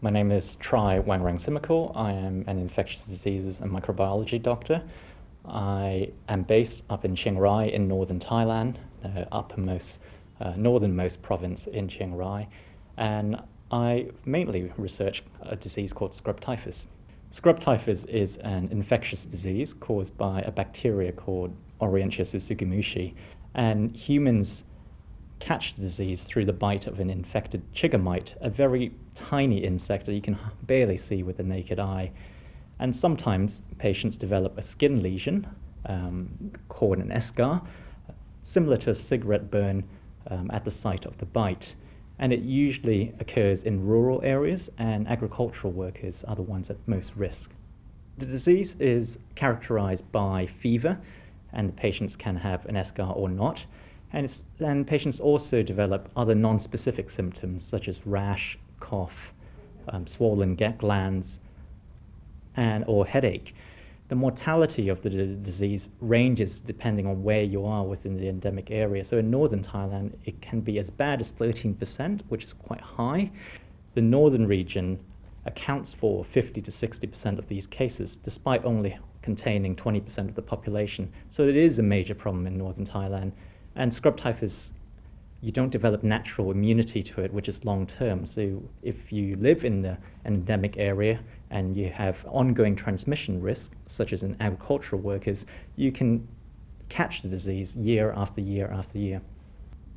My name is Tri Wangrangsimakul. I am an infectious diseases and microbiology doctor. I am based up in Chiang Rai in northern Thailand, uh, uppermost, uh, northernmost province in Chiang Rai, and I mainly research a disease called scrub typhus. Scrub typhus is an infectious disease caused by a bacteria called Orientia tsutsugamushi, and humans catch the disease through the bite of an infected chigger mite, a very tiny insect that you can barely see with the naked eye. And sometimes patients develop a skin lesion um, called an eschar, similar to a cigarette burn um, at the site of the bite. And it usually occurs in rural areas, and agricultural workers are the ones at most risk. The disease is characterized by fever, and the patients can have an eschar or not. And, and patients also develop other non-specific symptoms such as rash, cough, um, swollen glands, and or headache. The mortality of the disease ranges depending on where you are within the endemic area. So in northern Thailand, it can be as bad as 13%, which is quite high. The northern region accounts for 50 to 60% of these cases, despite only containing 20% of the population. So it is a major problem in northern Thailand. And scrub typhus, you don't develop natural immunity to it, which is long term. So if you live in the, an endemic area and you have ongoing transmission risk, such as in agricultural workers, you can catch the disease year after year after year.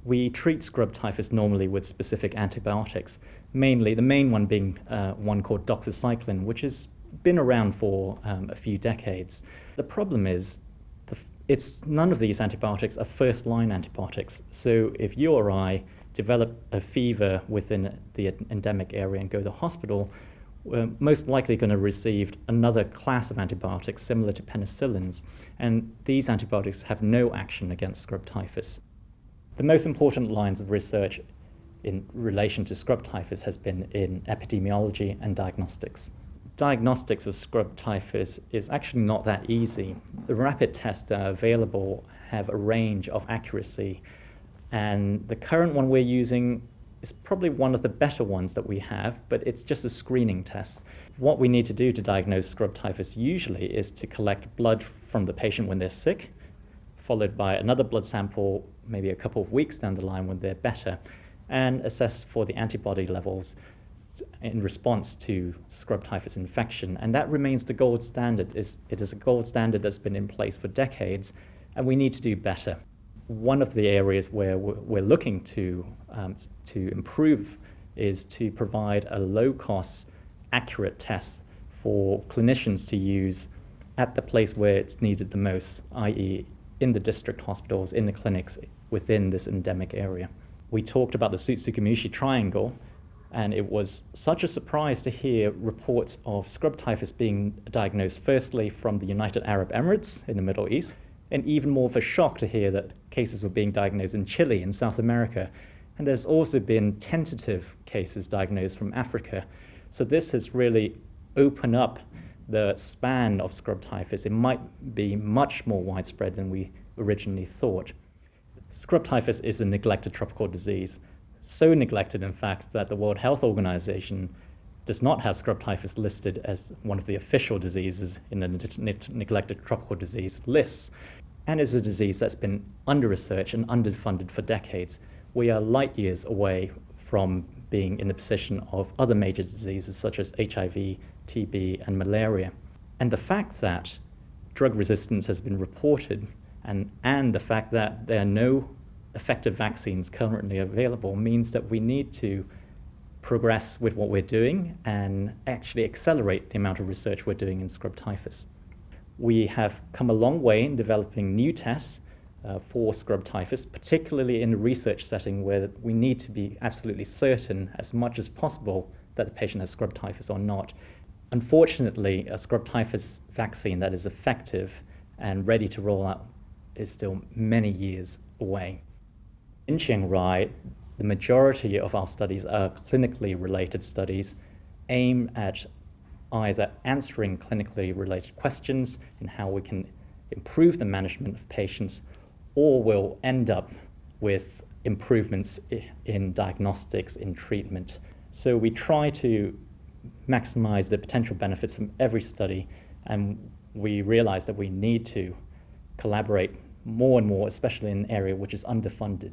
We treat scrub typhus normally with specific antibiotics, mainly the main one being uh, one called doxycycline, which has been around for um, a few decades. The problem is it's none of these antibiotics are first line antibiotics. So if you or I develop a fever within the endemic area and go to the hospital, we're most likely going to receive another class of antibiotics similar to penicillins. And these antibiotics have no action against scrub typhus. The most important lines of research in relation to scrub typhus has been in epidemiology and diagnostics diagnostics of scrub typhus is actually not that easy. The rapid tests that are available have a range of accuracy, and the current one we're using is probably one of the better ones that we have, but it's just a screening test. What we need to do to diagnose scrub typhus usually is to collect blood from the patient when they're sick, followed by another blood sample maybe a couple of weeks down the line when they're better, and assess for the antibody levels in response to scrub typhus infection. And that remains the gold standard. It is a gold standard that's been in place for decades, and we need to do better. One of the areas where we're looking to, um, to improve is to provide a low-cost, accurate test for clinicians to use at the place where it's needed the most, i.e. in the district hospitals, in the clinics within this endemic area. We talked about the Tsutsugamushi triangle, and it was such a surprise to hear reports of scrub typhus being diagnosed firstly from the United Arab Emirates in the Middle East, and even more of a shock to hear that cases were being diagnosed in Chile in South America. And there's also been tentative cases diagnosed from Africa. So this has really opened up the span of scrub typhus. It might be much more widespread than we originally thought. Scrub typhus is a neglected tropical disease so neglected, in fact, that the World Health Organization does not have scrub typhus listed as one of the official diseases in the neglected tropical disease lists, and is a disease that's been under-researched and underfunded for decades. We are light years away from being in the position of other major diseases such as HIV, TB, and malaria. And the fact that drug resistance has been reported and, and the fact that there are no effective vaccines currently available means that we need to progress with what we're doing and actually accelerate the amount of research we're doing in scrub typhus. We have come a long way in developing new tests uh, for scrub typhus, particularly in a research setting where we need to be absolutely certain as much as possible that the patient has scrub typhus or not. Unfortunately, a scrub typhus vaccine that is effective and ready to roll out is still many years away. In Chiang Rai, the majority of our studies are clinically related studies aimed at either answering clinically related questions in how we can improve the management of patients or will end up with improvements in diagnostics, in treatment. So we try to maximize the potential benefits from every study, and we realize that we need to collaborate more and more, especially in an area which is underfunded.